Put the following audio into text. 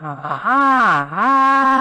ああ